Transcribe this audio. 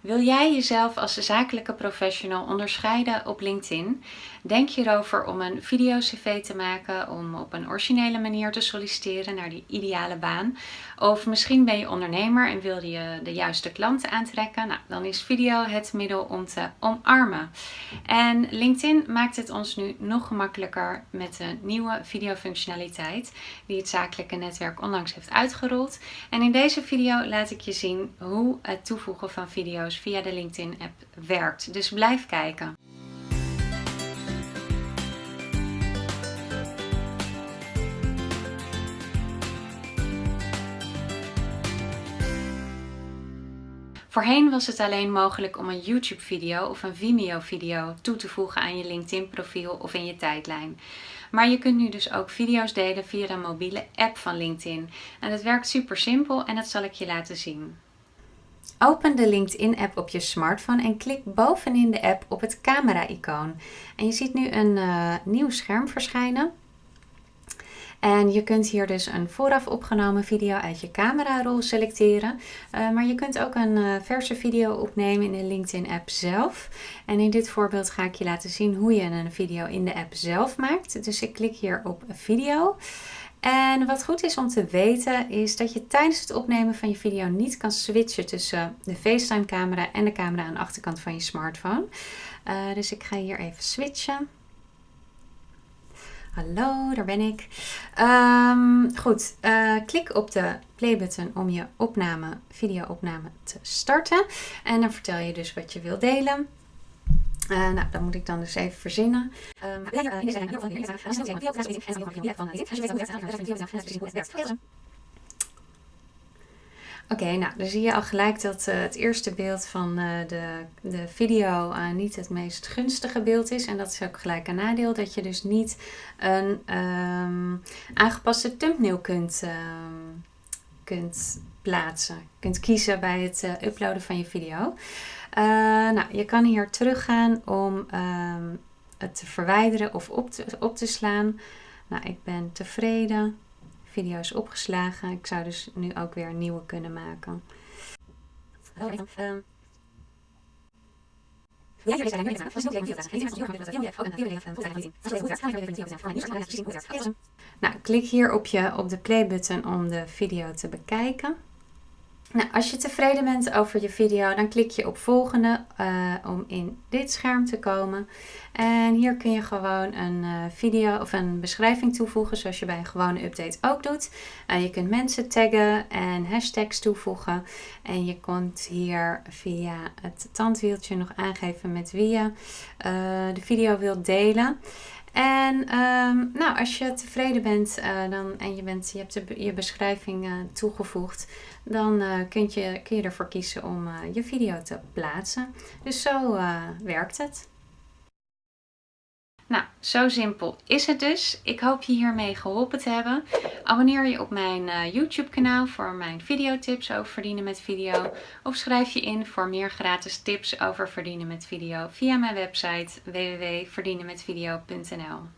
Wil jij jezelf als zakelijke professional onderscheiden op LinkedIn? Denk je erover om een video-cv te maken, om op een originele manier te solliciteren naar die ideale baan? Of misschien ben je ondernemer en wil je de juiste klanten aantrekken? Nou, dan is video het middel om te omarmen. En LinkedIn maakt het ons nu nog gemakkelijker met de nieuwe videofunctionaliteit die het zakelijke netwerk onlangs heeft uitgerold. En in deze video laat ik je zien hoe het toevoegen van video's via de LinkedIn app werkt. Dus blijf kijken. Voorheen was het alleen mogelijk om een YouTube video of een Vimeo video toe te voegen aan je LinkedIn profiel of in je tijdlijn. Maar je kunt nu dus ook video's delen via de mobiele app van LinkedIn. En het werkt super simpel en dat zal ik je laten zien. Open de LinkedIn-app op je smartphone en klik bovenin de app op het camera-icoon. En je ziet nu een uh, nieuw scherm verschijnen. En je kunt hier dus een vooraf opgenomen video uit je camerarol selecteren. Uh, maar je kunt ook een uh, verse video opnemen in de LinkedIn app zelf. En in dit voorbeeld ga ik je laten zien hoe je een video in de app zelf maakt. Dus ik klik hier op video. En wat goed is om te weten is dat je tijdens het opnemen van je video niet kan switchen tussen de FaceTime camera en de camera aan de achterkant van je smartphone. Uh, dus ik ga hier even switchen. Hallo, daar ben ik. Um, goed, uh, klik op de playbutton om je opname, video-opname te starten. En dan vertel je dus wat je wil delen. Uh, nou, dat moet ik dan dus even verzinnen. Oké, nou dan zie je al gelijk dat uh, het eerste beeld van uh, de, de video uh, niet het meest gunstige beeld is. En dat is ook gelijk een nadeel, dat je dus niet een um, aangepaste thumbnail kunt, um, kunt plaatsen. Kunt kiezen bij het uploaden van je video. nou, je kan hier teruggaan om um, het te verwijderen of op te, op te slaan. Nou, ik ben tevreden video's opgeslagen. Ik zou dus nu ook weer een nieuwe kunnen maken. Nou, klik hier op, je, op de play button om de video te bekijken. Nou, als je tevreden bent over je video, dan klik je op volgende uh, om in dit scherm te komen. En hier kun je gewoon een uh, video of een beschrijving toevoegen, zoals je bij een gewone update ook doet. Uh, je kunt mensen taggen en hashtags toevoegen. En je kunt hier via het tandwieltje nog aangeven met wie je de video wilt delen. En um, nou, als je tevreden bent uh, dan, en je, bent, je hebt je beschrijving uh, toegevoegd, dan uh, kun, je, kun je ervoor kiezen om je video te plaatsen. Dus zo werkt het. Nou, zo simpel is het dus. Ik hoop je hiermee geholpen te hebben. Abonneer je op mijn uh, YouTube kanaal voor mijn videotips over verdienen met video. Of schrijf je in voor meer gratis tips over verdienen met video via mijn website www.verdienenmetvideo.nl